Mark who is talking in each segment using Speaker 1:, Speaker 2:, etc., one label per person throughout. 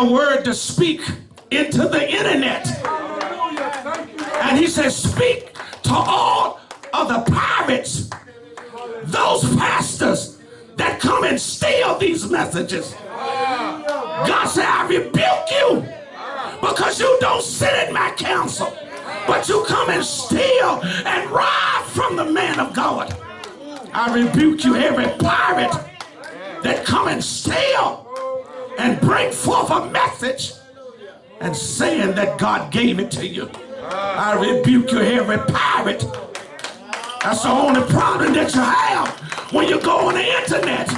Speaker 1: a word to speak into the internet. And he says, speak to all of the pirates, those pastors that come and steal these messages. God said, I rebuke you because you don't sit in my council, but you come and steal and rob from the man of God. I rebuke you, every pirate that come and steal and bring forth a message and saying that God gave it to you. Ah. I rebuke you, every pirate. That's the only problem that you have when you go on the internet.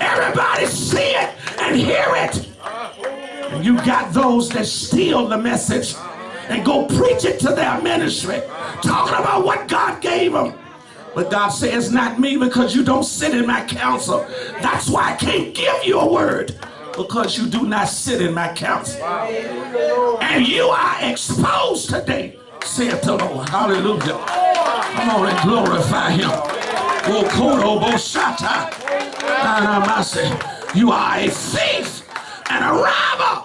Speaker 1: Everybody see it and hear it. And you got those that steal the message and go preach it to their ministry, talking about what God gave them. But God says, not me because you don't sit in my counsel. That's why I can't give you a word because you do not sit in my counsel. And you are exposed today, saith the Lord. Hallelujah. Come on and glorify him. Oh, you are a thief and a robber.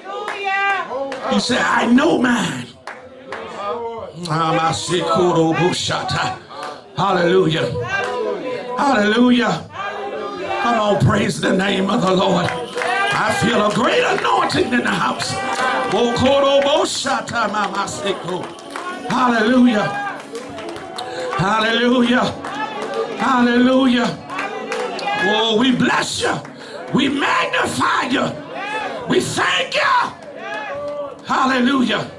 Speaker 1: Hallelujah. He said, I know mine. Hallelujah. Hallelujah. Come on, praise the name of the Lord. I feel a great anointing in the house. Hallelujah. Hallelujah. Hallelujah. Oh, we bless you. We magnify you. We thank you. Hallelujah.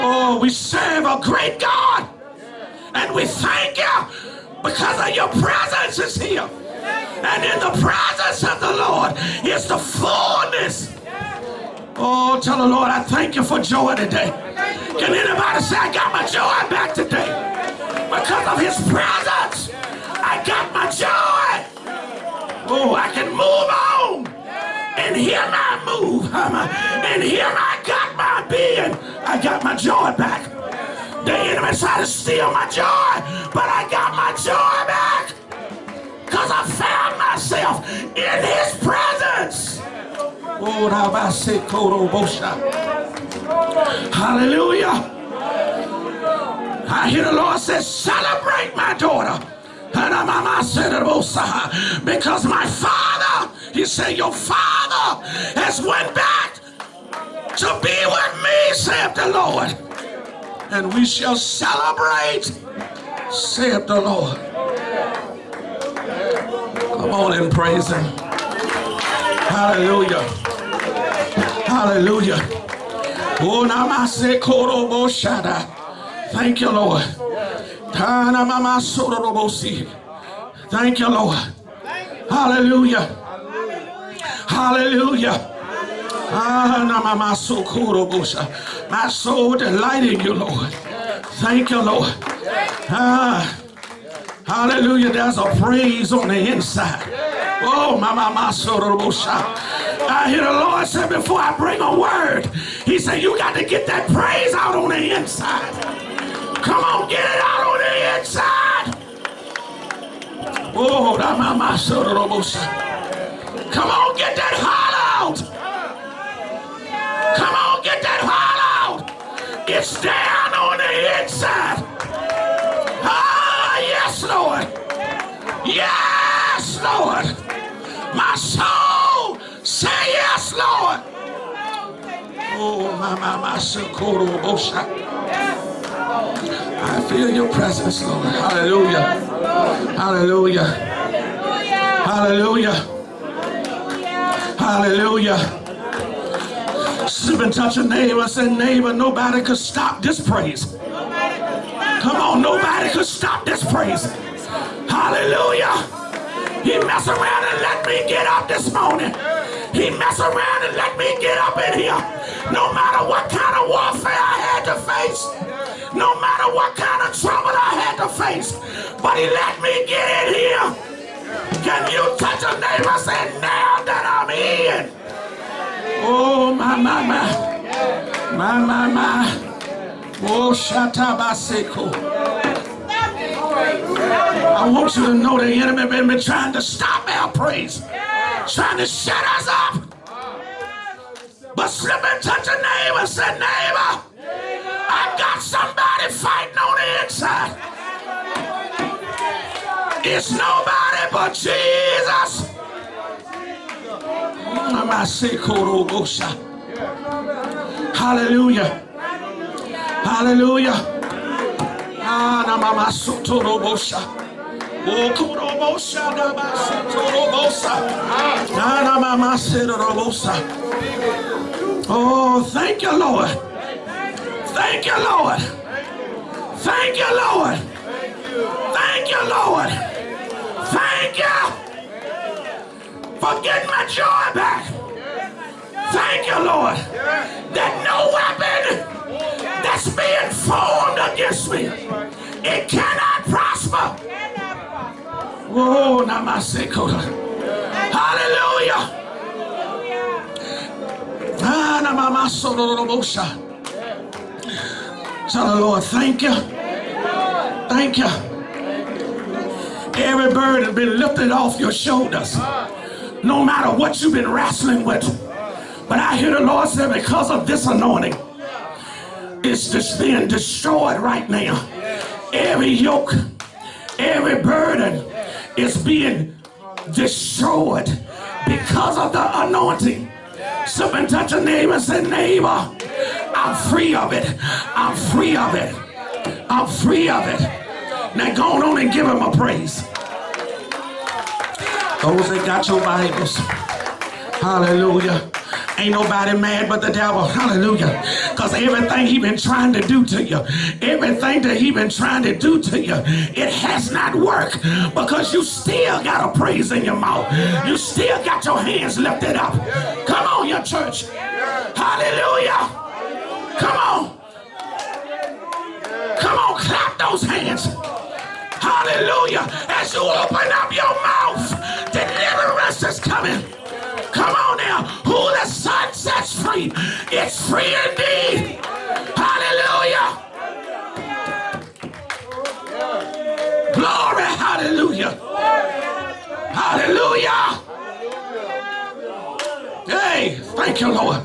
Speaker 1: Oh, we serve a great God. And we thank you because of your presence is here. And in the presence of the Lord is the fullness. Oh, tell the Lord, I thank you for joy today. Can anybody say, I got my joy back today? Because of his presence, I got my joy. Oh, I can move on and hear I move. And here I got my being. I got my joy back. The enemy tried to steal my joy, but I got my joy back. Because I found myself in his presence. Hallelujah. I hear the Lord say, celebrate my daughter. Because my father, he said, your father has went back to be with me, saith the Lord. And we shall celebrate, saith the Lord. Come on and praise him. Hallelujah. Hallelujah. Oh, Thank you, Lord. Thank you, Lord. Hallelujah. Hallelujah. Ah, my soul delighting you, Lord. Thank you, Lord. Ah, hallelujah. There's a praise on the inside. Oh, my, my, my, I hear the Lord say before I bring a word, He said, You got to get that praise out on the inside. Come on, get it out on the inside. Oh, that, my, my, Come on, get that holler out. Come on, get that holler out. It's down on the inside. Yes, Lord. Yes, Lord. My soul say yes, Lord. Oh, my, my, my, oh, oh, I feel your presence, Lord. Hallelujah. Hallelujah. Hallelujah. Hallelujah. Even touch a neighbor say, neighbor, nobody could stop this praise. Come on, nobody could stop this praise. Hallelujah. He messed around and let me get up this morning. He messed around and let me get up in here. No matter what kind of warfare I had to face. No matter what kind of trouble I had to face. But he let me get in here. Can you touch a neighbor and say, now that I'm in? Oh, my, my, my. My, my, my. Oh, Shatabaseko. I want you to know the enemy been, been trying to stop our praise, trying to shut us up. But slip and touch a neighbor, say, neighbor, I got somebody fighting on the inside. It's nobody but Jesus. Hallelujah. Hallelujah. Ah. Oh. Oh, thank you, Lord. Thank you, Lord. Thank you, Lord. Thank you, Lord. Thank you for getting my joy back. Thank you, Lord, that no weapon that's being formed against me, it cannot prosper. Oh, namasekota. Hallelujah. Ah. Tell the Lord, thank you. Thank you. Every burden been lifted off your shoulders. No matter what you've been wrestling with. But I hear the Lord say, because of this anointing, just being destroyed right now. Every yoke, every burden is being destroyed because of the anointing. Somebody touch a neighbor and say, neighbor, I'm free of it. I'm free of it. I'm free of it. Now go on and give him a praise. Those that got your Bibles. Hallelujah. Ain't nobody mad but the devil. Hallelujah. Because everything he been trying to do to you, everything that he been trying to do to you, it has not worked because you still got a praise in your mouth. You still got your hands lifted up. Come on, your church. Hallelujah. Come on. Come on, clap those hands. Hallelujah. As you open up your mouth, deliverance is coming. Come on now. Son sets free, it's free indeed. Hallelujah. Glory. Hallelujah. Hallelujah. Hey, thank you, Lord.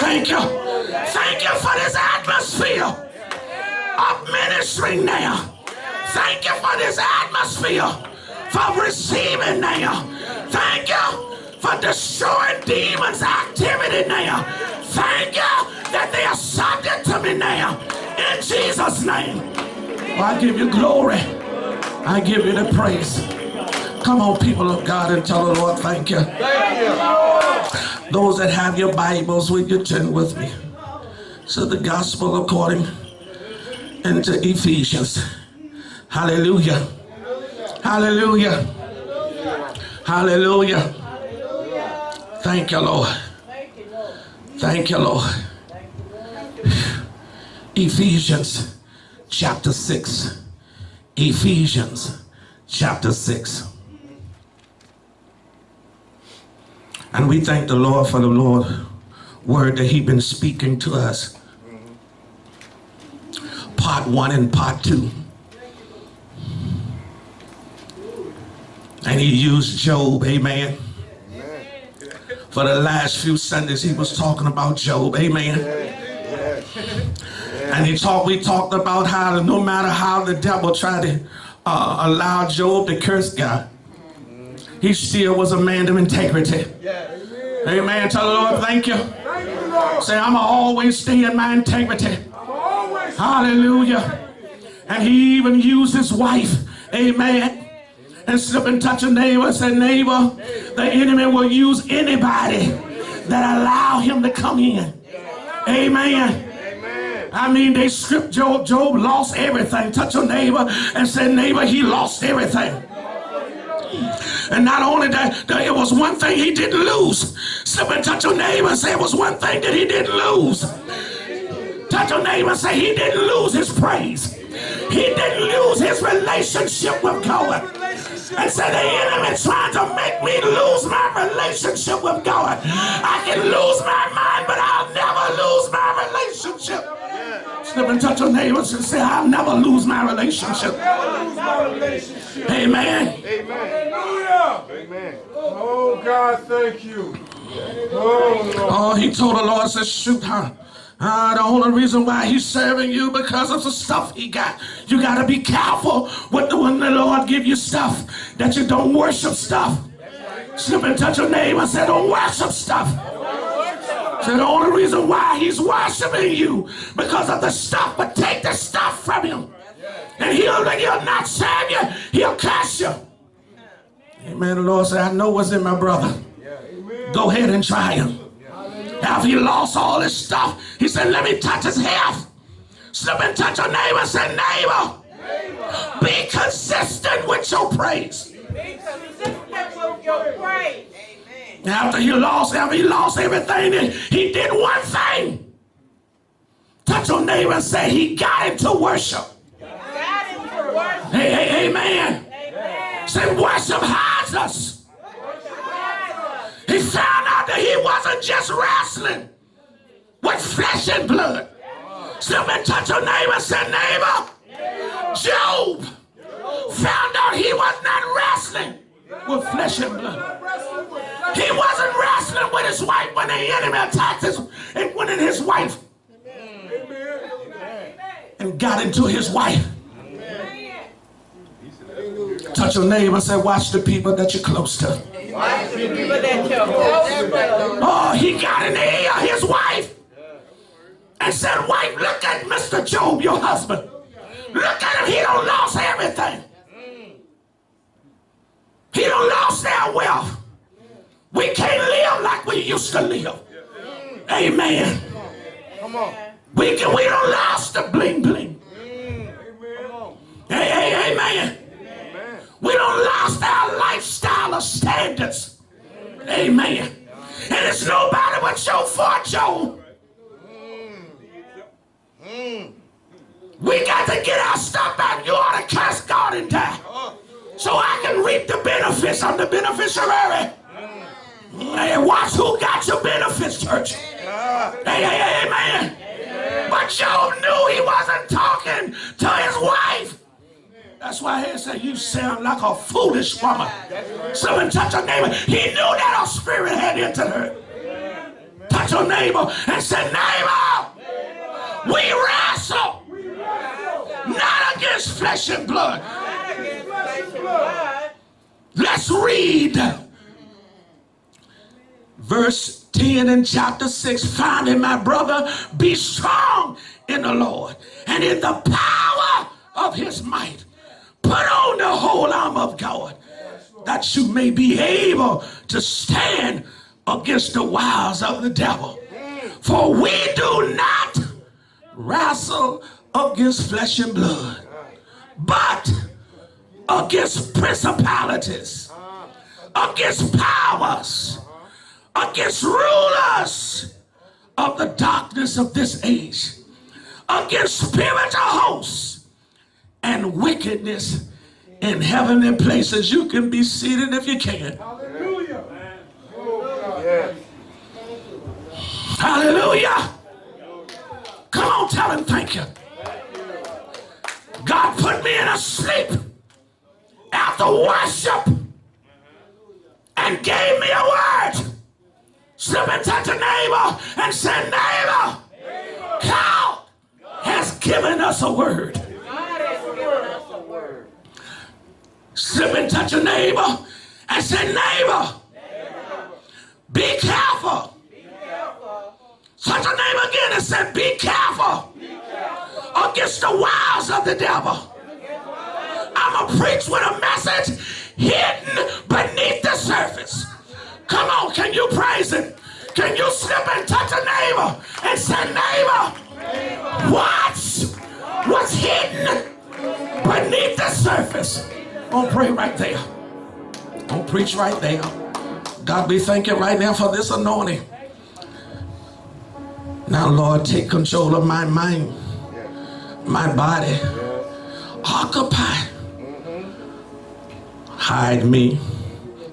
Speaker 1: Thank you. Thank you for this atmosphere of ministry now. Thank you for this atmosphere for receiving now. Thank you for destroying demons' activity now. Thank you that they are subject to me now. In Jesus' name. Oh, I give you glory. I give you the praise. Come on, people of God, and tell the Lord, thank you. Thank you. Those that have your Bibles, will you turn with me? So the gospel according into Ephesians. Hallelujah. Hallelujah. Hallelujah. Thank you, Lord. Thank you, Lord. Ephesians chapter 6. Ephesians chapter 6. And we thank the Lord for the Lord word that he been speaking to us. Part one and part two. And he used Job, amen. For the last few Sundays, he was talking about Job, amen. And he talked, we talked about how no matter how the devil tried to uh, allow Job to curse God, he still was a man of integrity. Amen. Tell the Lord, thank you. Say, I'm always stay in my integrity. Hallelujah. And he even used his wife, amen, and slip and touch a neighbor and say, neighbor, the enemy will use anybody that allow him to come in. Amen. I mean, they stripped Job. Job lost everything. Touch your neighbor and say, neighbor, he lost everything. And not only that, it was one thing he didn't lose. Slip and touch your neighbor and say it was one thing that he didn't lose. Touch your neighbor and say he didn't lose his praise. He didn't lose his relationship with God and said the enemy trying to make me lose my relationship with God. I can lose my mind, but I'll never lose my relationship. Slip and touch your neighbors and say, I'll never lose my relationship.
Speaker 2: relationship.
Speaker 1: Amen.
Speaker 2: Amen. Hallelujah. Amen. Oh God, thank you. Oh Lord.
Speaker 1: Oh, he told the Lord, said, shoot, huh? Uh, the only reason why he's serving you because of the stuff he got. You got to be careful with the when the Lord give you stuff that you don't worship stuff. Slip and touch your name and say, don't worship stuff. So the only reason why he's worshiping you because of the stuff, but take the stuff from him. And he'll, he'll not serve you, he'll curse you. Amen. The Lord said, I know what's in my brother. Go ahead and try him. After he lost all his stuff, he said, Let me touch his health. Slip and touch your neighbor and say, Neighbor, be consistent with your praise.
Speaker 3: Be consistent with your praise. Amen.
Speaker 1: After he lost, after he lost everything, he did one thing. Touch your neighbor and say, He got into worship.
Speaker 3: God is for worship.
Speaker 1: Hey, hey, amen.
Speaker 3: Amen.
Speaker 1: Say, worship hides us. He found out that he wasn't just wrestling with flesh and blood. And touch your neighbor say, Neighbor, Job found out he was not wrestling with flesh and blood. He wasn't wrestling with his wife when the enemy attacked his and went in his wife and got into his wife. Touch your neighbor and say, watch the people that you're close to. Oh, he got in the ear his wife and said, wife, look at Mr. Job, your husband. Look at him. He don't lost everything. He don't lost their wealth. We can't live like we used to live. Amen.
Speaker 2: Come on.
Speaker 1: We can, we don't lost the bling bling.
Speaker 2: Amen.
Speaker 1: Hey, hey. Amen. We don't lost our lifestyle of standards. Amen. And it's nobody but your fortune. We got to get our stuff back. You ought to cast God in die. So I can reap the benefits. I'm the beneficiary. Hey, watch who got your benefits, church. Hey, hey, hey, amen. But Job knew he wasn't talking to his wife. That's why he said, You sound like a foolish woman. So Someone touch your neighbor. He knew that a spirit had entered her. Touch your neighbor and say, Neighbor, we wrestle not against flesh and blood.
Speaker 3: Flesh and blood.
Speaker 1: Let's read verse 10 in chapter 6. Finally, my brother, be strong in the Lord and in the power of his might. Put on the whole arm of God that you may be able to stand against the wiles of the devil. For we do not wrestle against flesh and blood, but against principalities, against powers, against rulers of the darkness of this age, against spiritual hosts and wickedness in heavenly places. You can be seated if you can.
Speaker 2: Hallelujah.
Speaker 1: Hallelujah. Come on, tell him thank you. God put me in a sleep after worship and gave me a word. Slip and touch a neighbor and say, neighbor, God has given us a word.
Speaker 3: God has given us a word.
Speaker 1: Slip and touch a neighbor and say, neighbor, be careful. be careful. Touch a neighbor again and say, be careful against the wiles of the devil. I'm going to preach with a message hidden beneath the surface. Come on, can you praise him? Can you slip and touch a neighbor and say, neighbor, watch what's hidden beneath the surface? Gonna pray right there. Don't preach right there. God, we thank you right now for this anointing. Now, Lord, take control of my mind, my body. Occupy. Hide me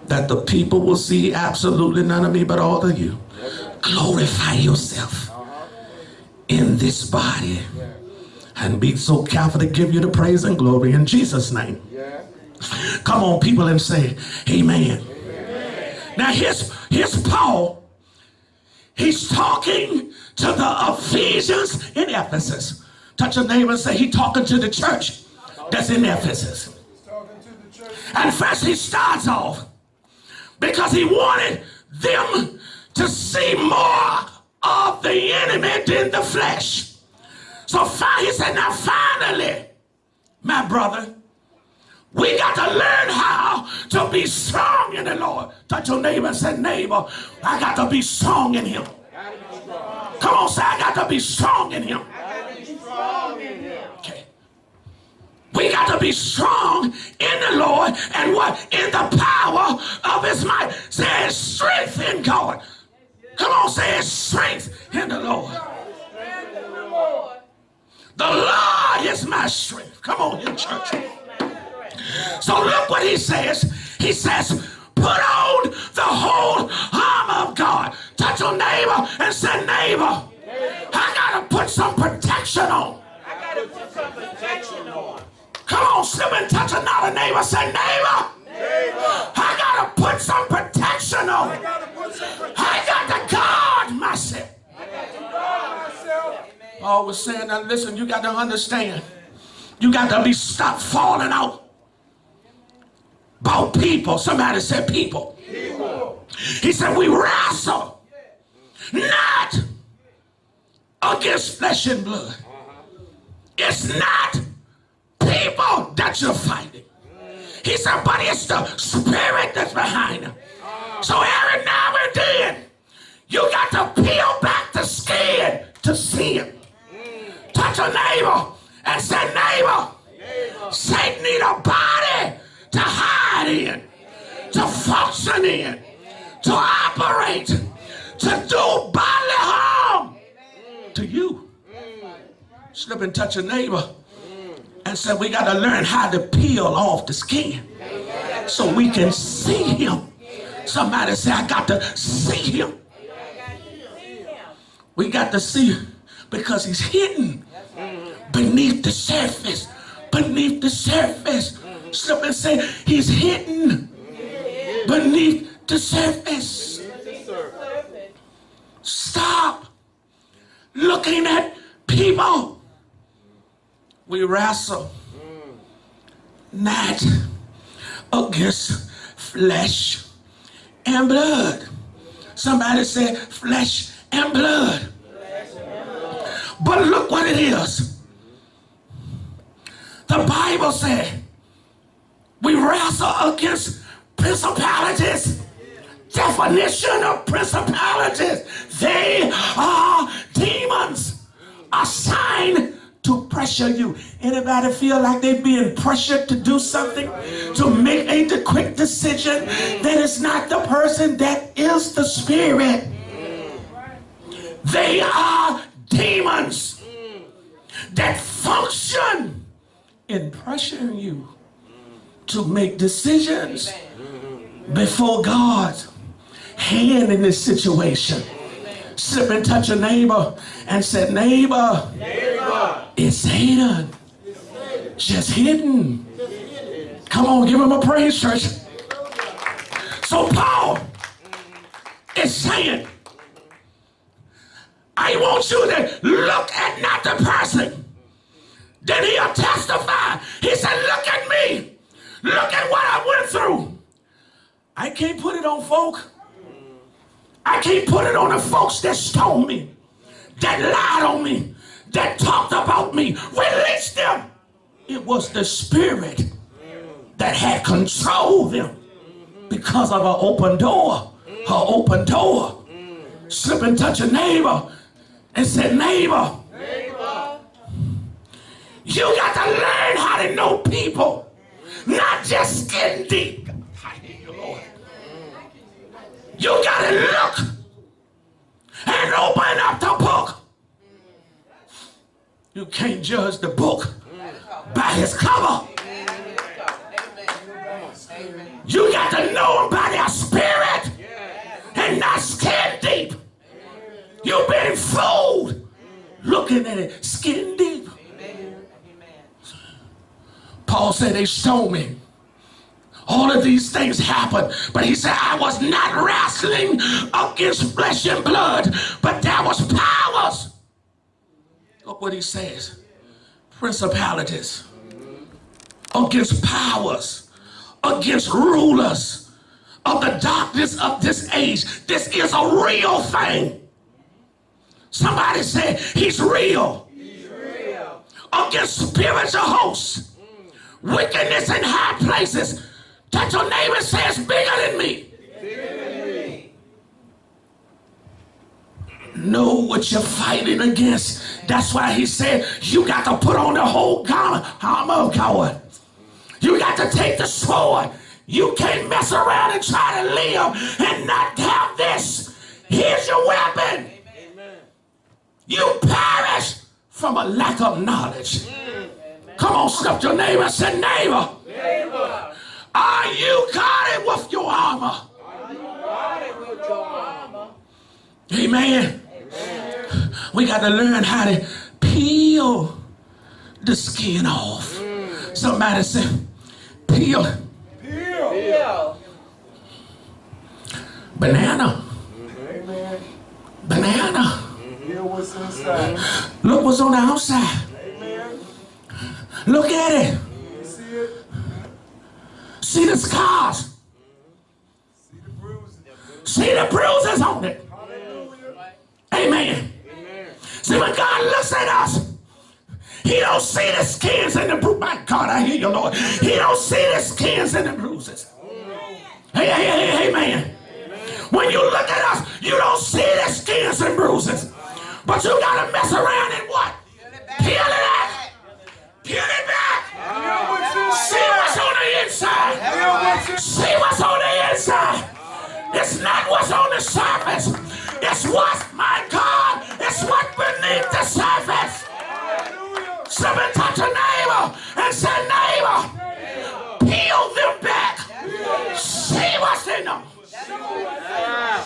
Speaker 1: that the people will see absolutely none of me but all of you. Glorify yourself in this body and be so careful to give you the praise and glory in Jesus' name. Come on, people, and say, Amen. Now, here's, here's Paul. He's talking to the Ephesians in Ephesus. Touch a neighbor and say, He's talking to the church that's in Ephesus. And first, he starts off because he wanted them to see more of the enemy than the flesh. So he said, Now, finally, my brother, we got to learn how to be strong in the Lord. Touch your neighbor and say, Neighbor, I got to be strong in him. Come on, say, I got to be strong in him. Okay. We got to be strong in the Lord and what? In the power of his might. Say strength in God. Come on, say strength in the Lord. The Lord is my strength. Come on, you church. So look what he says. He says, put on the whole armor of God. Touch your neighbor and say, neighbor, I gotta put some protection on.
Speaker 3: I gotta put some protection on.
Speaker 1: Come on, slip and touch another neighbor. Say, neighbor, I gotta put some protection on.
Speaker 2: Gotta put some protection
Speaker 1: I got to guard myself.
Speaker 2: myself.
Speaker 1: Oh, we're saying that, listen, you got to understand. You got to be stop falling out. About people. Somebody said people. He said, we wrestle not against flesh and blood. It's not people that you're fighting. He said, but it's the spirit that's behind them. So every now and then, you got to peel back the skin to see him. Touch a neighbor and say, neighbor, Satan need a body to hide to function in, to operate, to do bodily harm to you. Slip and touch a neighbor and say, we got to learn how to peel off the skin so we can see him. Somebody say, I got to see him. We got to see because he's hidden beneath the surface. Beneath the surface. Slip and say, he's hidden beneath the surface. Stop looking at people. We wrestle not against flesh and blood. Somebody said flesh and blood. But look what it is. The Bible said we wrestle against principalities. Definition of principalities. They are demons assigned to pressure you. Anybody feel like they're being pressured to do something? To make a quick decision that is not the person that is the spirit. They are demons that function in pressuring you to make decisions before God's hand in this situation. Slip and touch a neighbor and said, neighbor, it's Satan. Just hidden. Come on, give him a praise, church. So Paul is saying, I want you to look at not the person. Then he'll testify. He said, look at me. Look at what I went through. I can't put it on folk. I can't put it on the folks that stoned me, that lied on me, that talked about me. Release them. It was the spirit that had controlled them because of an open door. Her open door. Slip and touch a neighbor and say, neighbor, you got to learn how to know people, not just skin deep. I you, Lord. You got to look and open up the book. You can't judge the book by his cover. You got to know him by their spirit and not skin deep. You've been fooled looking at it skin deep. Paul said, They stoned me. All of these things happened. But he said, I was not wrestling against flesh and blood, but there was powers. Look what he says. Principalities, against powers, against rulers of the darkness of this age. This is a real thing. Somebody say he's real.
Speaker 3: He's real.
Speaker 1: Against spiritual hosts, wickedness in high places. Touch your neighbor and say it's bigger than me. Know what you're fighting against. That's why he said you got to put on the whole garment armor of God. You got to take the sword. You can't mess around and try to live and not have this. Here's your weapon. You perish from a lack of knowledge. Come on, step your neighbor and say, neighbor,
Speaker 3: Neighbor,
Speaker 1: are you guarded with your armor?
Speaker 3: guard it with your armor.
Speaker 1: Amen. We got to learn how to peel the skin off. Somebody say, peel
Speaker 2: Peel.
Speaker 3: peel.
Speaker 1: banana,
Speaker 2: Amen.
Speaker 1: banana.
Speaker 2: What's inside.
Speaker 1: Look what's on the outside. Look at it.
Speaker 2: See
Speaker 1: the scars.
Speaker 2: See the bruises.
Speaker 1: On it. Amen. See, when God looks at us, he don't see the skins and the bruises. My God, I hear you, Lord. He don't see the skins and the bruises. Hey, hey, hey, hey, man. When you look at us, you don't see the skins and bruises. But you gotta mess around and what? Peel it back. Peel it back.
Speaker 2: What's
Speaker 1: See what's on the inside.
Speaker 2: Inside.
Speaker 1: See what's on the inside. It's not what's on the surface. It's what, my God, it's what beneath the surface. Somebody touch a neighbor and say, neighbor, peel them back. See what's in them.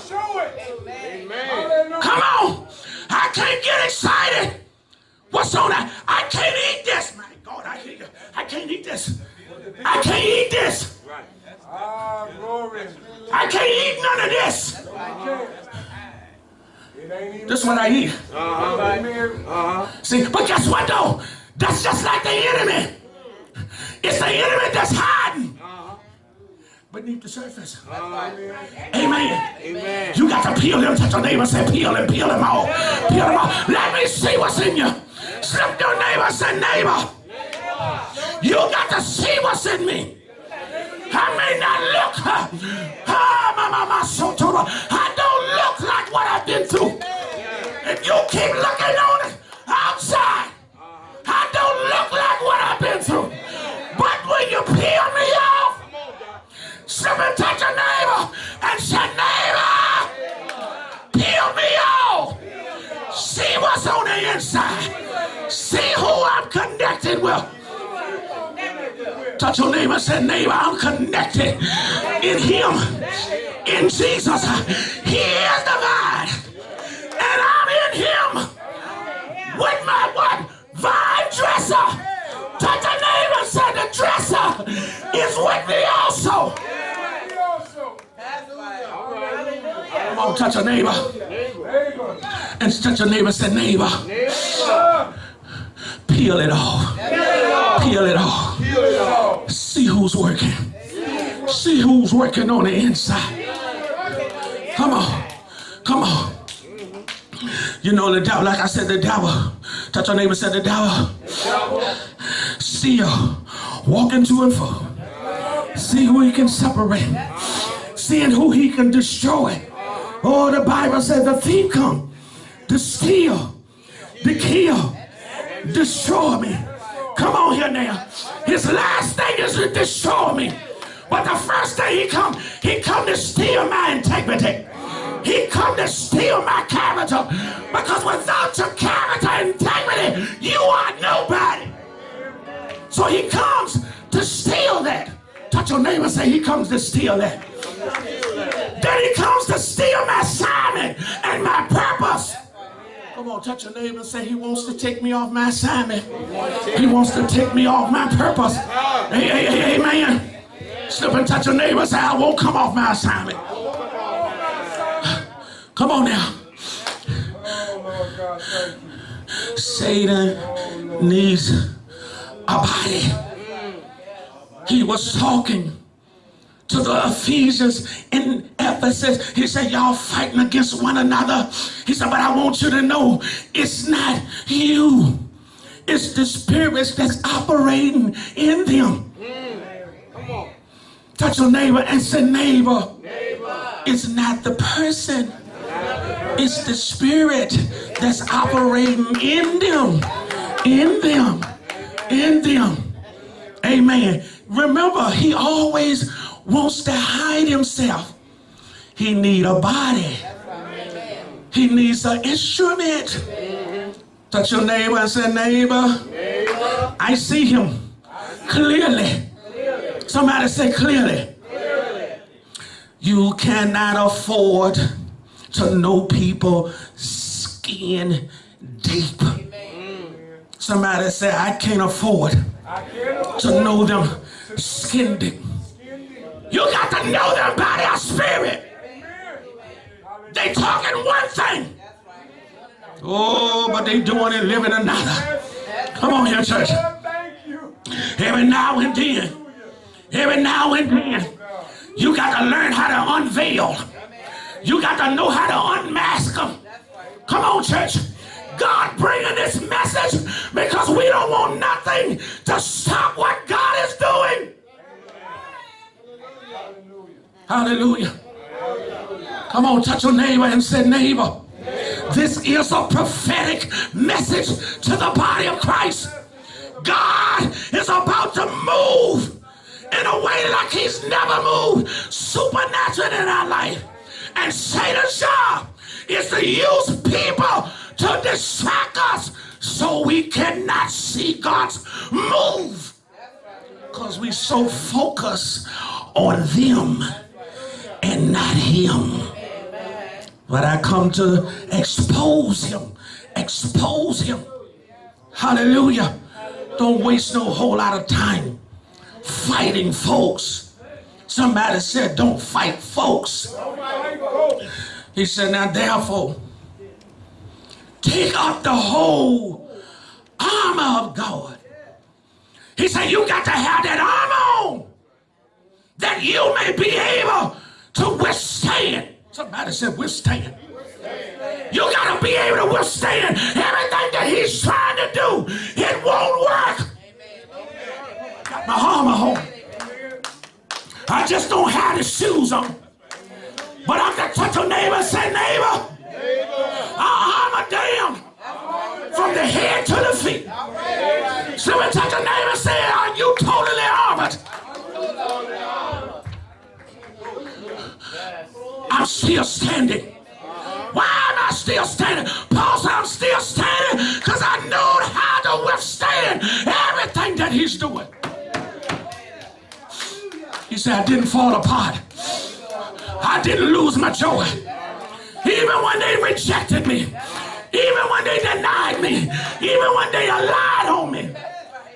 Speaker 2: Show it. Amen.
Speaker 1: Come on. I can't get excited. What's on that? I can't eat this. I hear you. I can't eat this. I can't eat this.
Speaker 2: Ah.
Speaker 1: I can't eat none of this.
Speaker 2: Okay. It ain't even.
Speaker 1: This is what I eat. See, but guess what though? That's just like the enemy. It's the enemy that's hiding beneath the surface.
Speaker 2: Amen.
Speaker 1: Amen.
Speaker 2: Amen.
Speaker 1: You got to peel them. Touch your neighbor. Say, peel them, peel them all. Peel them all. Let me see what's in you. Slip your neighbor. Say, neighbor. You got to see what's in me. I may not look. ah. I don't look like what I've been through. If you keep looking on it outside, I don't look like what I've been through. But when you peel me off, slip and touch a neighbor and say, neighbor, peel me off. See what's on the inside. See who I'm connected with. Touch your neighbor say, neighbor, I'm connected in him. In Jesus. He is the vine. And I'm in him with my what? Vine dresser. Touch your neighbor say, the dresser is with me also. Come on, touch your neighbor. And touch your neighbor neighbor,
Speaker 2: Neighbor.
Speaker 1: Peel it off. Peel it off. See who's working. See who's working on the inside. Come on. Come on. You know the devil, like I said, the devil. Touch your neighbor said the devil. Still walking to and fro. See who he can separate. Seeing who he can destroy. Oh, the Bible says the thief come to steal, to kill, destroy me. Come on here now. His last thing is to destroy me. But the first thing he come, he come to steal my integrity. He come to steal my character. Because without your character integrity, you are nobody. So he comes to steal that. Touch your neighbor and say he comes to steal that. Then he comes to steal my assignment and my purpose. Come on, touch your neighbor and say, He wants to take me off my assignment. He wants to take me off my purpose. Hey, hey, hey, amen. Slip and touch your neighbor and say, I won't come off my assignment. Come on now. Satan needs a body. He was talking to the Ephesians in Ephesus. He said, Y'all fighting against one another. He said, But I want you to know it's not you, it's the spirits that's operating in them. Come on, Touch your neighbor and say, Neighbor, it's not the person, it's the spirit that's operating in them, in them, in them. Amen. Remember, he always wants to hide himself. He need a body. He needs an instrument. Touch your neighbor and say, neighbor, I see him clearly. Somebody say clearly. You cannot afford to know people skin deep. Somebody say, I can't afford to know them skin deep. You got to know them by their spirit. They talking one thing. Oh, but they doing and living another. Come on here, church.
Speaker 2: Thank you.
Speaker 1: Every now and then, every now and then, you got to learn how to unveil. You got to know how to unmask them. Come on, church. God bringing this message because we don't want nothing to stop what God is doing. Hallelujah. Hallelujah. Come on, touch your neighbor and say, neighbor, this is a prophetic message to the body of Christ. God is about to move in a way like he's never moved supernatural in our life. And Satan's job is to use people to distract us so we cannot see God's move. Because we so focus on them and not him. But I come to expose him. Expose him. Hallelujah. Don't waste no whole lot of time fighting folks. Somebody said, don't fight folks. He said, now therefore, take up the whole armor of God. He said, you got to have that armor on that you may be able to withstand. Somebody said withstand. You got to be able to withstand everything that he's trying to do. It won't work. Got my armor home. I just don't have the shoes on. But I can touch a neighbor and say, neighbor, our armor down from the head to the feet. So we touch a neighbor and say, are you totally armored? I'm still standing. Why am I still standing? Paul said, I'm still standing because I know how to withstand everything that he's doing. He said, I didn't fall apart. I didn't lose my joy. Even when they rejected me, even when they denied me, even when they lied on me,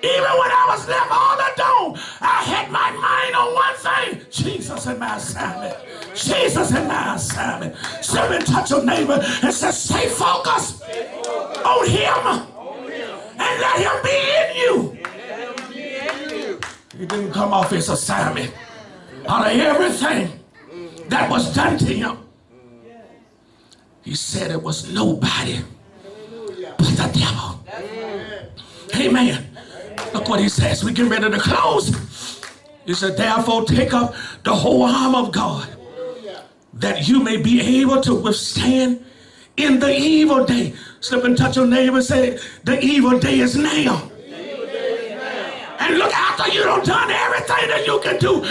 Speaker 1: even when I was left all alone, I had my mind on one thing Jesus in my assignment. Jesus in my assignment. Somebody touch your neighbor and say, stay focused on him and let him be in you. He didn't come off his assignment. Out of everything that was done to him, he said it was nobody but the devil. Amen. Look what he says. We get ready to close. He said, therefore, take up the whole arm of God that you may be able to withstand in the evil day. Slip and touch your neighbor and say, the evil day is now. And look, after you done done everything that you can do,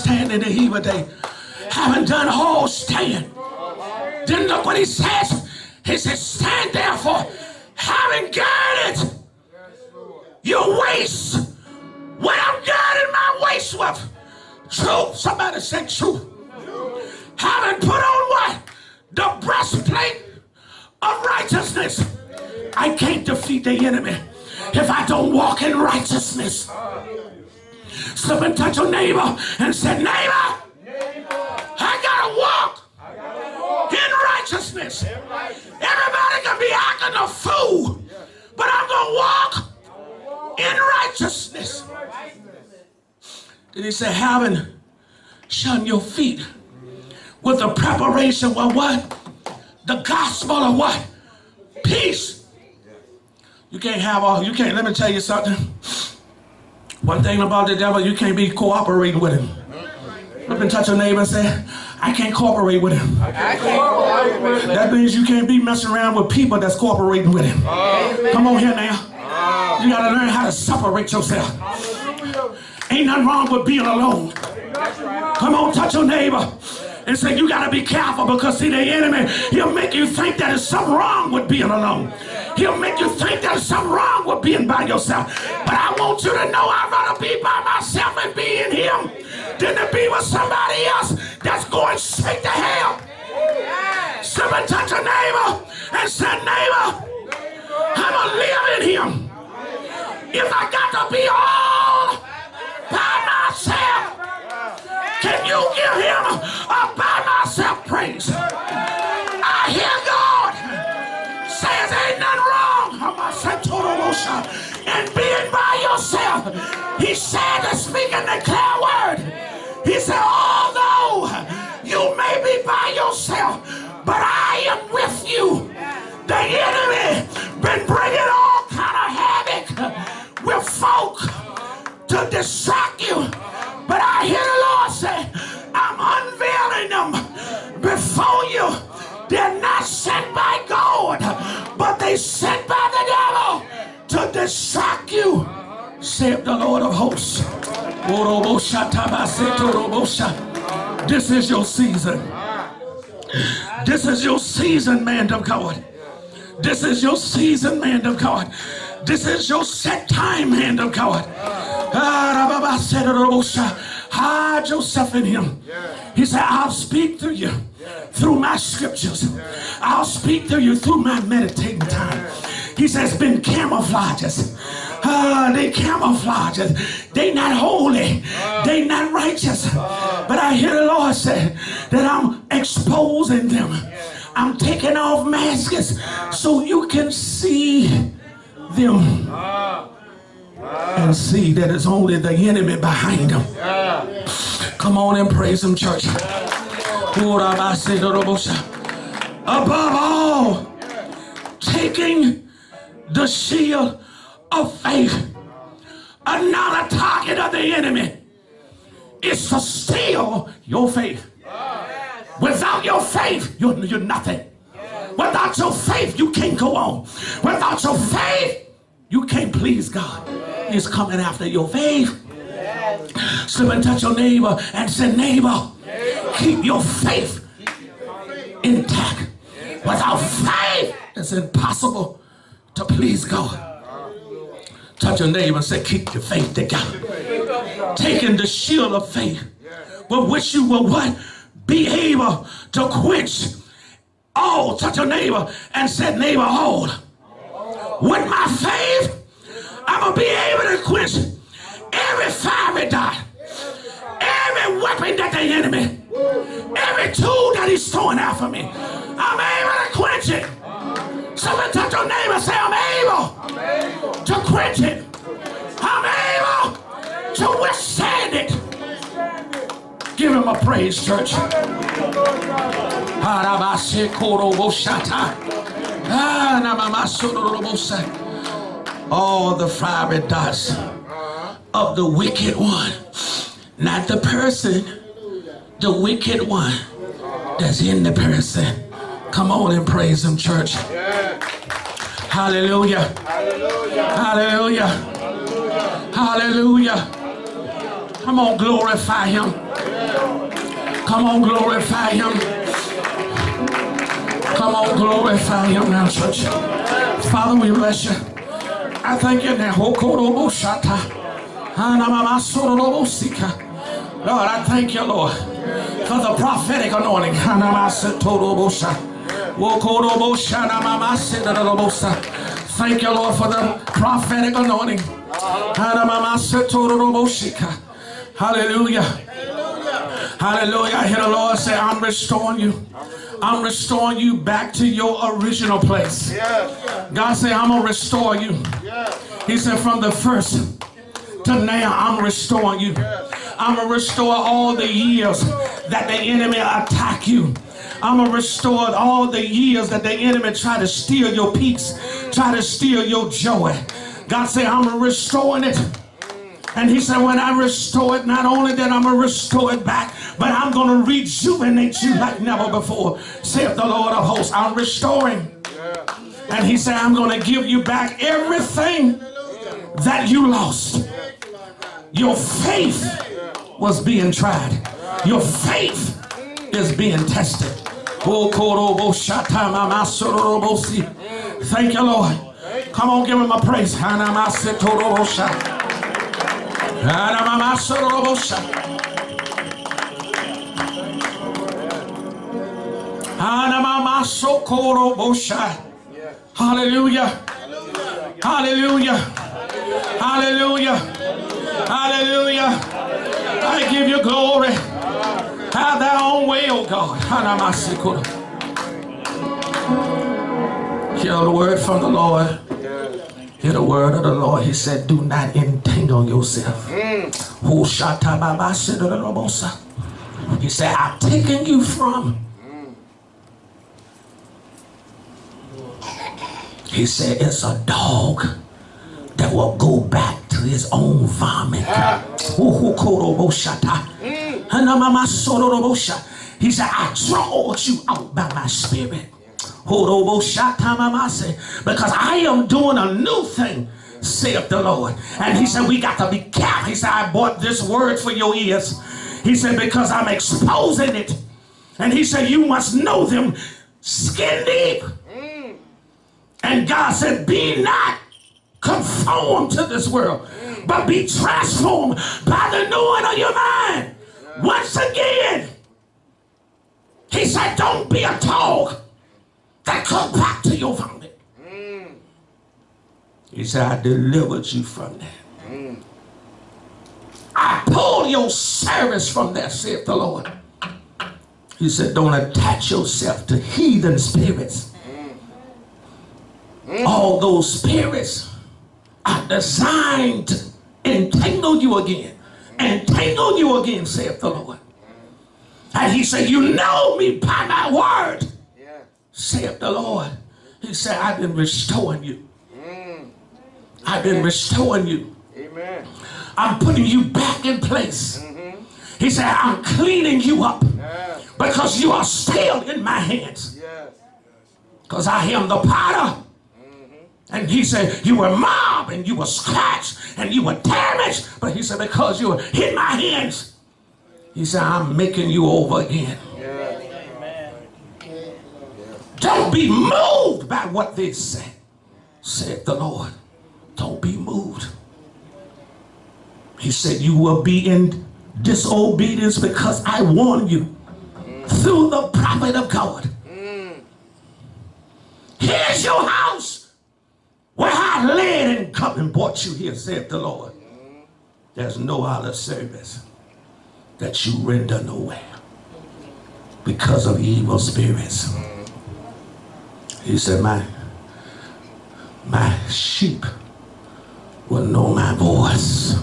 Speaker 1: able to the evil day. Having done all stand. Then look what he says. He says, stand therefore, having girded your waist. What I'm girding my waist with. Truth. Somebody said truth. Having put on what? The breastplate of righteousness. I can't defeat the enemy if I don't walk in righteousness. Someone touch your neighbor and said, neighbor, I gotta walk in righteousness. Everybody can be acting a fool, but I'm gonna walk in righteousness. Then he said, having shun your feet with the preparation of what? The gospel of what? Peace. You can't have all, you can't, let me tell you something. One thing about the devil, you can't be cooperating with him. Look and touch your neighbor and say, I can't cooperate with him. Cooperate. That means you can't be messing around with people that's cooperating with him. Come on here now. You gotta learn how to separate yourself. Ain't nothing wrong with being alone. Come on, touch your neighbor and say, You got to be careful because, see, the enemy, he'll make you think that there's something wrong with being alone. He'll make you think there's something wrong with being by yourself. But I want you to know I'd rather be by myself and be in Him than to be with somebody else that's going straight to hell. Someone touch a neighbor and say, Neighbor, I'm to live in Him. If I got to be all by myself, can you give him a by myself praise? I hear God says ain't nothing wrong and being by yourself. He said to speak and declare word. He said, although you may be by yourself, but I am with you. The enemy been bringing all kind of havoc with folk to distract They're not sent by God, but they sent by the devil to distract you. Saith the Lord of hosts. This is your season. This is your season, man of God. This is your season, man of God. This is your set time, man of God. Ah, Hide yourself in him. He said, I'll speak to you through my scriptures. I'll speak to you through my meditating time. He says, been camouflages. Uh, they camouflages. They not holy. They not righteous. But I hear the Lord say that I'm exposing them. I'm taking off masks so you can see them and see that it's only the enemy behind them. Come on and praise him, church. Above all, taking the shield of faith. Another target of the enemy is to steal your faith. Without your faith, you're, you're nothing. Without your faith, you can't go on. Without your faith, you can't please God. He's coming after your faith. Someone touch your neighbor and say, neighbor, keep your faith intact. Without faith, it's impossible to please God. Touch your neighbor and say, keep your faith together. Taking the shield of faith with which you will what? Be able to quench all. Touch your neighbor and say, neighbor, all. With my faith, I'm going to be able to quench every fiery dart, every weapon that the enemy, every tool that he's throwing after me. I'm able to quench it. Someone touch your neighbor and say, I'm able to quench it. I'm able to withstand it. Give him a praise, church. Ah, All the fiery darts of the wicked one. Not the person, the wicked one that's in the person. Come on and praise him, church. Hallelujah. Hallelujah. Hallelujah. Come on, glorify him. Come on, glorify him. Come on, glorify him now, church. Father, we bless you. I thank you now. Lord, I thank you, Lord, for the prophetic anointing. Thank you, Lord, for the prophetic anointing. Hallelujah. Hallelujah. I hear the Lord say, I'm restoring you. I'm restoring you back to your original place. God said, I'm going to restore you. He said, from the first to now, I'm restoring you. I'm going to restore all the years that the enemy attack you. I'm going to restore all the years that the enemy try to steal your peace, try to steal your joy. God said, I'm restoring it. And he said, when I restore it, not only that I'm going to restore it back, but I'm going to rejuvenate you like never before, saith the Lord of hosts. I'm restoring. And he said, I'm going to give you back everything that you lost. Your faith was being tried. Your faith is being tested. Oh, Thank you, Lord. Come on, give him a praise. Hallelujah. Hallelujah. Hallelujah. Hallelujah. I give you glory. Have thy own way, oh God. Hear the word from the Lord. Hear the word of the Lord. He said, Do not entangle yourself. Hmm. Who He said, I've taken you from. Hmm. He said, It's a dog that will go back to his own vomit. Ah. Hmm. He said, I drawed you out by my spirit. Because I am doing a new thing, saith the Lord. And he said, We got to be careful. He said, I bought this word for your ears. He said, Because I'm exposing it. And he said, You must know them skin deep. And God said, Be not conformed to this world, but be transformed by the knowing of your mind. Once again, he said, Don't be a dog that come back to your vomit. He said, I delivered you from that. I pulled your service from that, saith the Lord. He said, Don't attach yourself to heathen spirits. Mm. Mm. All those spirits are designed to entangle you again. Entangle you again, saith the Lord. And he said, You know me by my word. Saith the Lord. He said, I've been restoring you. Mm. I've been restoring you. Amen. I'm putting you back in place. Mm-hmm. He said, I'm cleaning you up yeah. because you are still in my hands. Because yes. I am the potter and he said, you were mobbed and you were scratched and you were damaged. But he said, because you were in my hands, he said, I'm making you over again. Don't be moved by what they say, said the Lord. Don't be moved. He said, you will be in disobedience because I warn you through the prophet of God. Here's your house. Where I led and come and brought you here, saith the Lord. There's no other service that you render nowhere because of evil spirits. He said, my, my sheep will know my voice,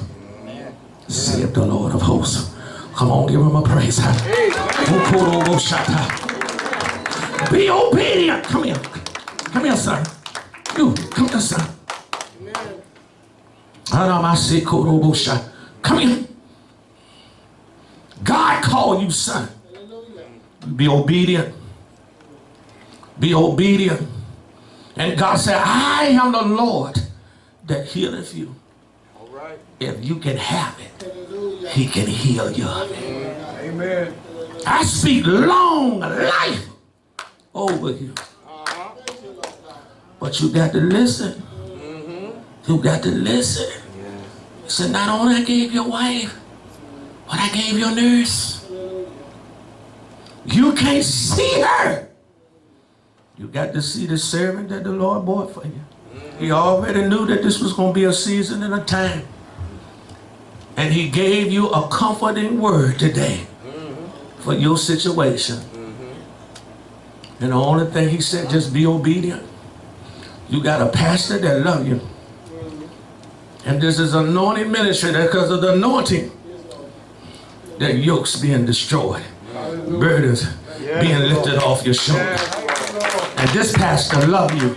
Speaker 1: saith the Lord of hosts. Come on, give him a praise. Be obedient. Come here. Come here, son. You, come here, son. Come here. God called you son. Be obedient. Be obedient. And God said, I am the Lord that healeth you.
Speaker 2: All right.
Speaker 1: If you can have it, he can heal you.
Speaker 2: Amen.
Speaker 1: I speak long life over you. Uh-huh. But you got to listen. Mm-hmm. You got to listen. He said, not only I gave your wife, but I gave your nurse. You can't see her. You got to see the servant that the Lord bought for you. He already knew that this was going to be a season and a time. And he gave you a comforting word today for your situation. And the only thing he said, just be obedient. You got a pastor that love you. And this is anointing ministry that because of the anointing, that yokes being destroyed, burdens being lifted off your shoulder. And this pastor love you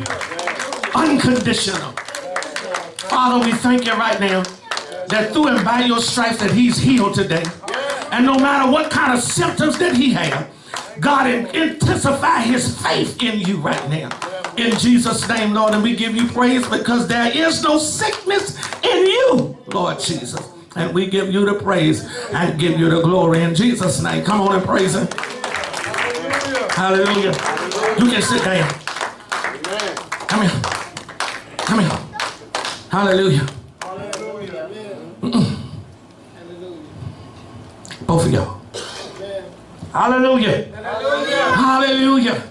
Speaker 1: unconditional. Father, we thank you right now that through and by your stripes that he's healed today. And no matter what kind of symptoms that he had, God intensify his faith in you right now. In Jesus' name, Lord, and we give you praise because there is no sickness in you, Lord Jesus. And we give you the praise and give you the glory in Jesus' name. Come on and praise him. Hallelujah. You can sit down. Come here. Come here. Hallelujah. Mm-mm. Both of y'all. Hallelujah. Hallelujah.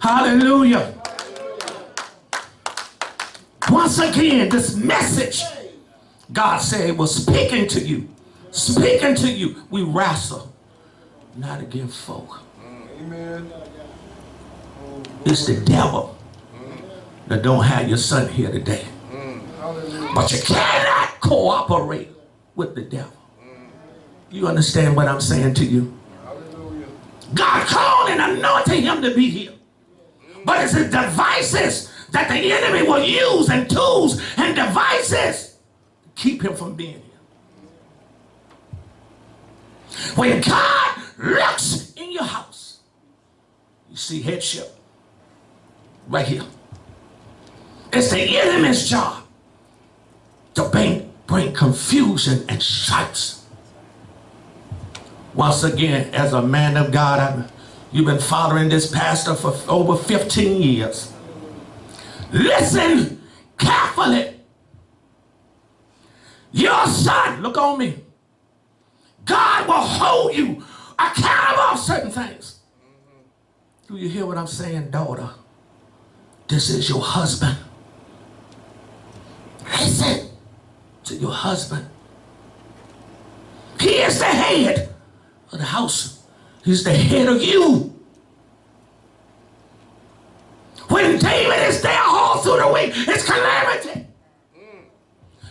Speaker 1: Hallelujah. Once again, this message God said was speaking to you. Speaking to you. We wrestle not against folk.
Speaker 2: Amen.
Speaker 1: It's the devil that don't have your son here today. But you cannot cooperate with the devil. You understand what I'm saying to you? God called and anointed him to be here. But it's the devices that the enemy will use and tools and devices to keep him from being here. When God looks in your house, you see headship right here. It's the enemy's job to bring, bring confusion and stripes. Once again, as a man of God, I'm, you've been following this pastor for over 15 years. Listen carefully. Your son, look on me. God will hold you accountable of certain things. Do you hear what I'm saying, daughter? This is your husband. Listen to your husband. He is the head of the house. He's the head of you. When David is there all through the week, it's calamity.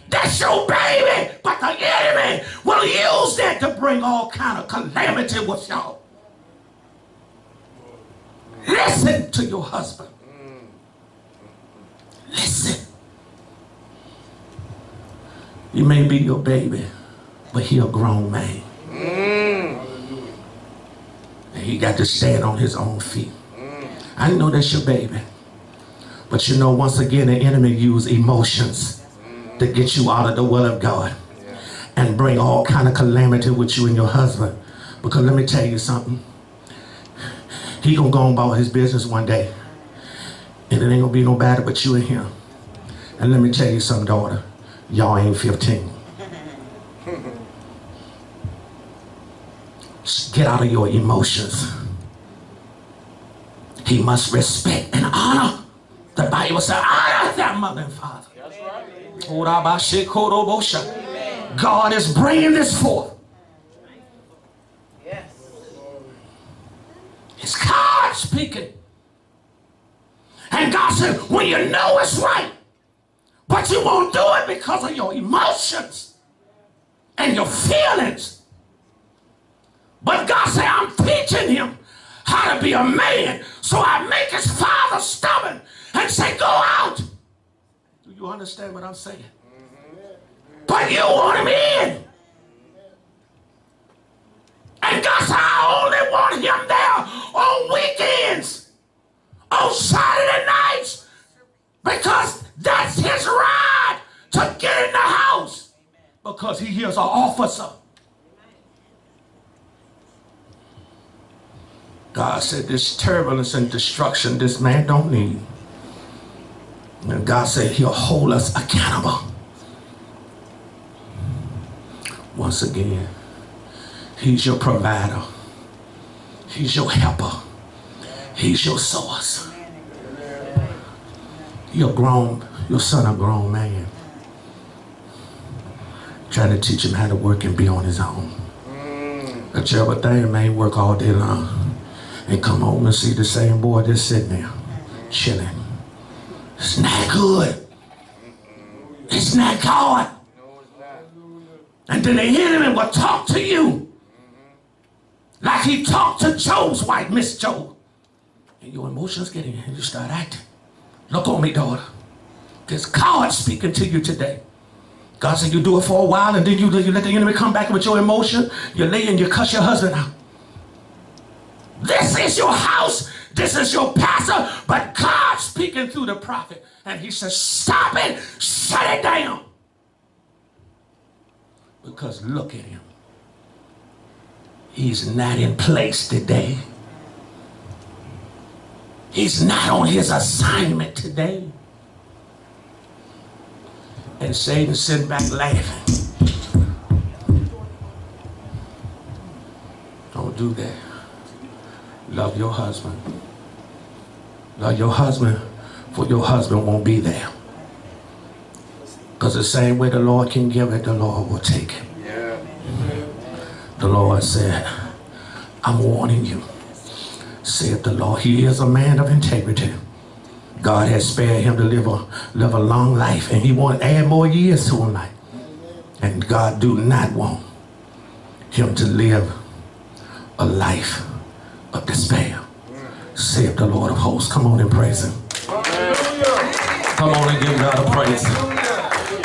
Speaker 1: That's your baby. But the enemy will use that to bring all kind of calamity with y'all. Listen to your husband. Listen. He may be your baby, but he a grown man. Mm. And he got to stand on his own feet. I know that's your baby. But you know, once again, the enemy use emotions to get you out of the will of God and bring all kind of calamity with you and your husband. Because let me tell you something. He gonna go on about his business one day. And it ain't gonna be no better but you and him. And let me tell you something, daughter. Y'all ain't 15. Just Get out of your emotions. He must respect and honor. The Bible says, honor thy mother and father. Urabashikorobosha. God is bringing this forth.
Speaker 3: Yes.
Speaker 1: It's God speaking. And God said, when you know it's right, but you won't do it because of your emotions and your feelings. But God said, I'm teaching him how to be a man. So I make his father stubborn and say, go out. Do you understand what I'm saying? Mm-hmm. But you want him in. And God said, I only want him there on weekends. On Saturday nights because that's his right to get in the house because he is an officer. God said this turbulence and destruction this man don't need. And God said he'll hold us accountable. Once again, he's your provider. He's your helper. He's your source. You're grown, your son a grown man. Trying to teach him how to work and be on his own. A terrible thing, man, work all day long and come home and see the same boy just sitting there, chilling. It's not good. It's not God. And then the enemy will talk to you like he talked to Job's wife, Miss Job. And your emotions get in and you start acting. Look on me, daughter. There's God speaking to you today. God said you do it for a while and then you, you let the enemy come back with your emotion. You lay and you cuss your husband out. This is your house. This is your pastor. But God's speaking through the prophet. And he says, stop it. Shut it down. Because look at him. He's not in place today. He's not on his assignment today. And Satan sitting back laughing. Don't do that. Love your husband. Love your husband, for your husband won't be there. Because the same way the Lord can give it, the Lord will take it.
Speaker 2: Yeah.
Speaker 1: The Lord said, I'm warning you, said the Lord. He is a man of integrity. God has spared him to live a, live a long life, and he want to add more years to him life. And God do not want him to live a life of despair. Saith the Lord of hosts. Come on and praise him. Come on and give God a praise.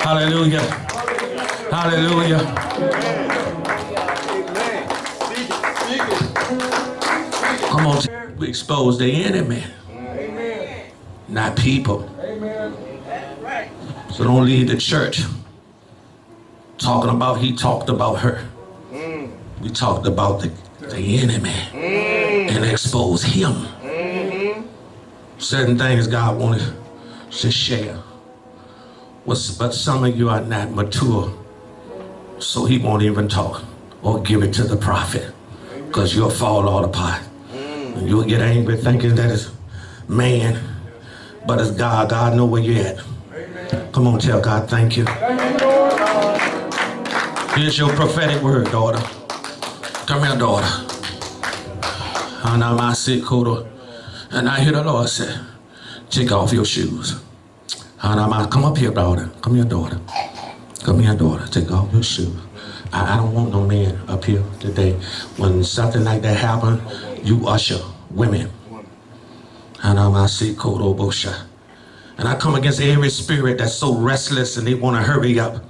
Speaker 1: Hallelujah. Hallelujah. Come on, we expose the enemy, not people. So don't leave the church talking about he talked about her. Mm. We talked about the, the enemy mm. and expose him. Mm-hmm. Certain things God wanted to share. But some of you are not mature, so he won't even talk or give it to the prophet because you'll fall all apart. You'll get angry thinking that it's man, but it's God. God know where you're at. Come on, tell God thank you. Here's your prophetic word, daughter. Come here, daughter. And I sit and I hear the Lord say, take off your shoes. And I'm come up here, daughter. Come here, daughter. Come here, daughter. Take off your shoes. I, I don't want no man up here today. When something like that happen, you usher women. And I'm And I come against every spirit that's so restless and they want to hurry up.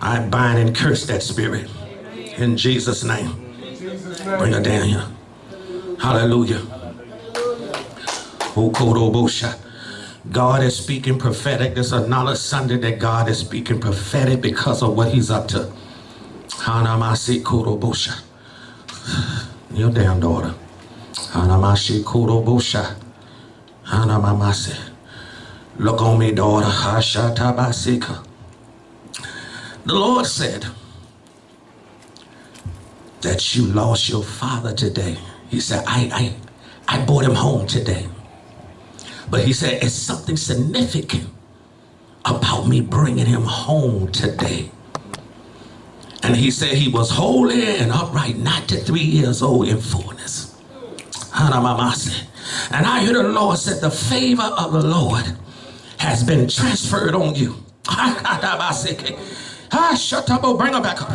Speaker 1: I bind and curse that spirit in Jesus' name. Bring her down here. Hallelujah. Oh, God is speaking prophetic. There's another Sunday that God is speaking prophetic because of what he's up to. Hanamasi Kurobosha. Kneel down, daughter. Hanamashi Kurobosha. Hanamamase. Look on me, daughter. Hashatabasika. The Lord said, that you lost your father today. He said, I, I, I brought him home today. But he said, it's something significant about me bringing him home today. And he said he was holy and upright, not to three years old in fullness. And I hear the Lord said, the favor of the Lord has been transferred on you. Bring her back up.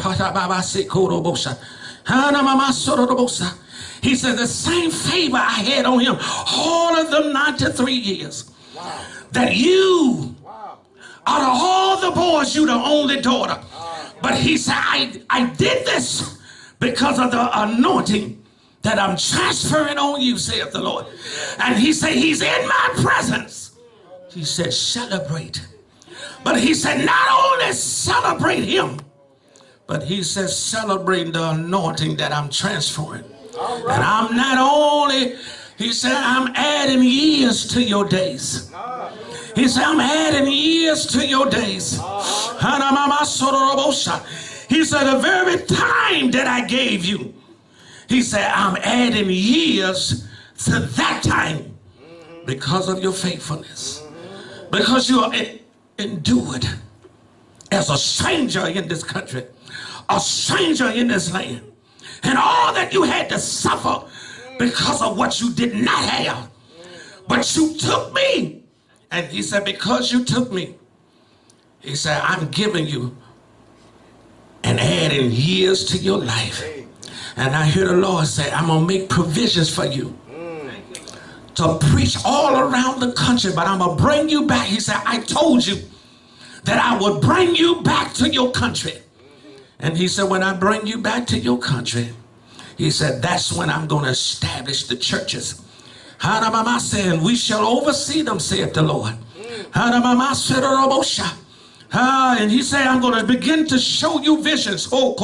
Speaker 1: He said, the same favor I had on him all of them 93 years. Wow. That you, wow. out of all the boys, you the only daughter. Wow. But he said, I, I did this because of the anointing that I'm transferring on you, saith the Lord. And he said, He's in my presence. He said, celebrate. But he said, not only celebrate him, but he says, celebrate the anointing that I'm transferring. And I'm not only, he said, I'm adding years to your days. He said, I'm adding years to your days. He said, the very time that I gave you, he said, I'm adding years to that time because of your faithfulness. Because you are endured as a stranger in this country, a stranger in this land. And all that you had to suffer because of what you did not have. But you took me. And he said, because you took me, he said, I'm giving you and adding years to your life. And I hear the Lord say, I'm going to make provisions for you to preach all around the country, but I'm going to bring you back. He said, I told you that I would bring you back to your country. And he said, when I bring you back to your country, he said, that's when I'm going to establish the churches. Saying, we shall oversee them, saith the Lord. Ah, and he said, I'm going to begin to show you visions. Oh,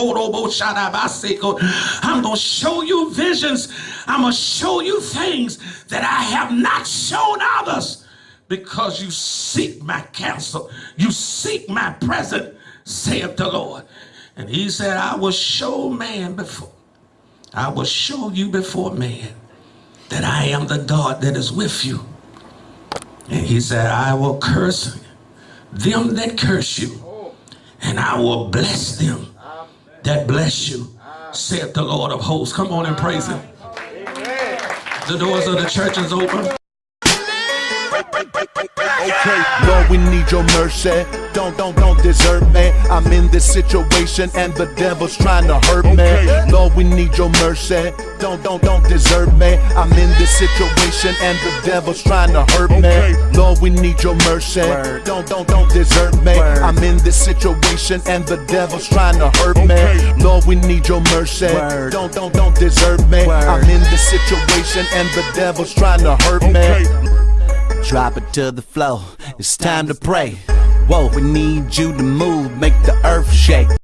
Speaker 1: I'm going to show you visions. I'm going to show you things that I have not shown others because you seek my counsel. You seek my presence, saith the Lord. And he said, I will show man before. I will show you before man that I am the God that is with you. And he said, I will curse them that curse you, and I will bless them that bless you, saith the Lord of hosts. Come on and praise him. The doors of the church is open.
Speaker 4: Okay, Lord, we need your mercy. Don't, don't, don't desert me. I'm in this situation and the devil's trying to hurt me. Lord, we need your mercy. Don't, don't, don't desert me. I'm in this situation and the devil's trying to hurt me. Lord, we need your mercy. Don't, don't, don't desert me. I'm in this situation and the devil's trying to hurt me. Lord, we need your mercy. Don't, don't, don't desert me. I'm in this situation and the devil's trying to hurt me. Drop it to the floor. It's time to pray. Whoa, we need you to move, make the earth shake.